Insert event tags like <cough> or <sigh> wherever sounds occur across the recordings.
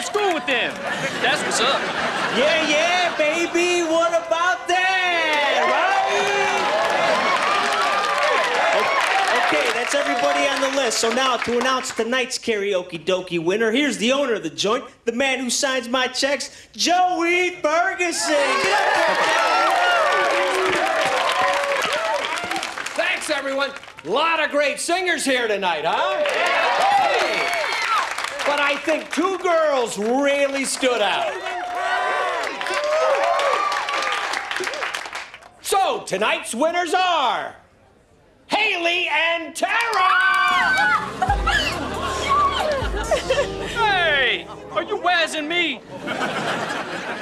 Yeah, we go to school with them. That's what's up. Yeah, yeah, baby. What about that? Right? Okay, that's everybody on the list. So now to announce tonight's karaoke dokie winner, here's the owner of the joint, the man who signs my checks, Joey Ferguson. Get up there, Thanks, everyone. A lot of great singers here tonight, huh? Hey! But I think two girls really stood out. So, tonight's winners are Haley and Tara! Hey, are you wazzing me?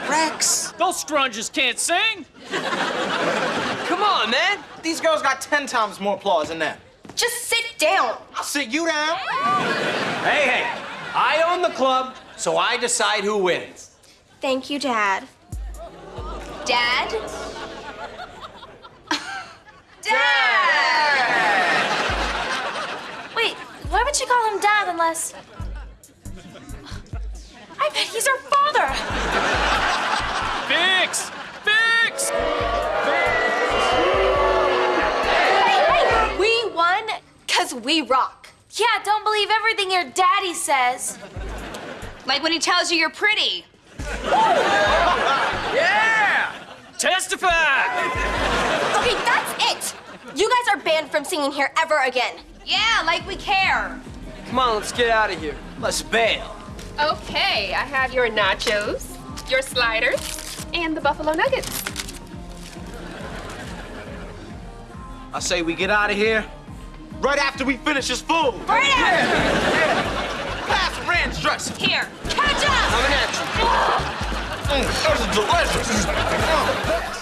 Rex! Those strunges can't sing. Come on, man. These girls got ten times more applause than them. Just sit down. I'll sit you down. Hey, hey, I own the club, so I decide who wins. Thank you, Dad. Dad? <laughs> Dad! Wait, why would you call him Dad unless. I bet he's her father! Fix! Fix! We won because we rock. Yeah, don't believe everything your daddy says. Like when he tells you you're pretty. Yeah! Testify! Okay, that's it! You guys are banned from singing here ever again. Yeah, like we care. Come on, let's get out of here. Let's bail. Okay, I have your nachos, your sliders, and the buffalo nuggets. I say we get out of here right after we finish this food. Right out! Pass ranch dressing. Here, catch up! Coming at you. Mm, this is delicious.